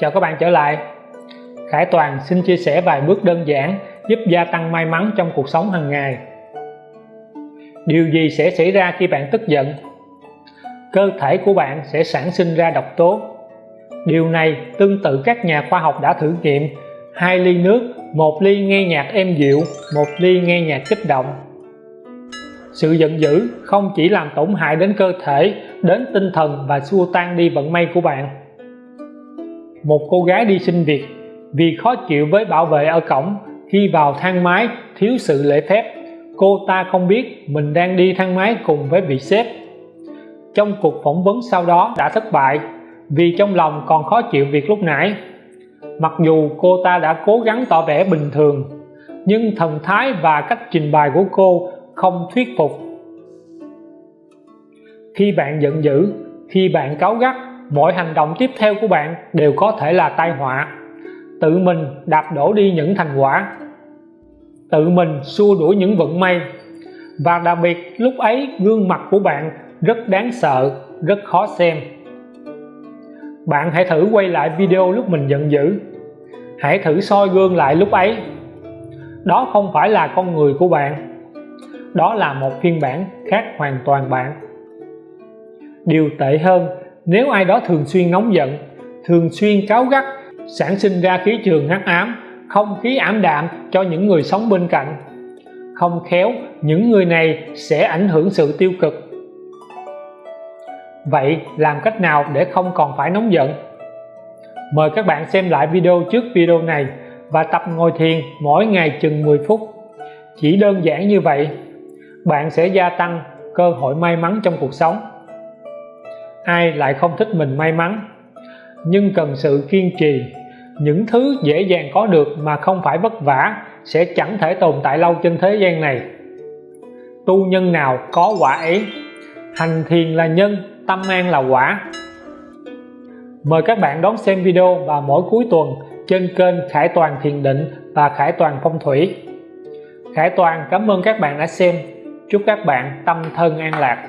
Chào các bạn trở lại. Khải Toàn xin chia sẻ vài bước đơn giản giúp gia tăng may mắn trong cuộc sống hàng ngày. Điều gì sẽ xảy ra khi bạn tức giận? Cơ thể của bạn sẽ sản sinh ra độc tố. Điều này tương tự các nhà khoa học đã thử nghiệm. Hai ly nước, một ly nghe nhạc êm dịu, một ly nghe nhạc kích động. Sự giận dữ không chỉ làm tổn hại đến cơ thể đến tinh thần và xua tan đi vận may của bạn một cô gái đi xin việc vì khó chịu với bảo vệ ở cổng khi vào thang máy thiếu sự lễ phép. Cô ta không biết mình đang đi thang máy cùng với vị sếp. Trong cuộc phỏng vấn sau đó đã thất bại vì trong lòng còn khó chịu việc lúc nãy. Mặc dù cô ta đã cố gắng tỏ vẻ bình thường, nhưng thần thái và cách trình bày của cô không thuyết phục. Khi bạn giận dữ, khi bạn cáu gắt mọi hành động tiếp theo của bạn đều có thể là tai họa. Tự mình đạp đổ đi những thành quả. Tự mình xua đuổi những vận may. Và đặc biệt, lúc ấy gương mặt của bạn rất đáng sợ, rất khó xem. Bạn hãy thử quay lại video lúc mình giận dữ. Hãy thử soi gương lại lúc ấy. Đó không phải là con người của bạn. Đó là một phiên bản khác hoàn toàn bạn. Điều tệ hơn nếu ai đó thường xuyên nóng giận, thường xuyên cáu gắt, sản sinh ra khí trường hắc ám, không khí ảm đạm cho những người sống bên cạnh, không khéo những người này sẽ ảnh hưởng sự tiêu cực. Vậy làm cách nào để không còn phải nóng giận? Mời các bạn xem lại video trước video này và tập ngồi thiền mỗi ngày chừng 10 phút. Chỉ đơn giản như vậy, bạn sẽ gia tăng cơ hội may mắn trong cuộc sống ai lại không thích mình may mắn. Nhưng cần sự kiên trì. Những thứ dễ dàng có được mà không phải vất vả sẽ chẳng thể tồn tại lâu trên thế gian này. Tu nhân nào có quả ấy? Hành thiền là nhân, tâm an là quả. Mời các bạn đón xem video vào mỗi cuối tuần trên kênh Khải Toàn Thiền Định và Khải Toàn Phong Thủy. Khải Toàn, cảm ơn các bạn đã xem. Chúc các bạn tâm thân an lạc.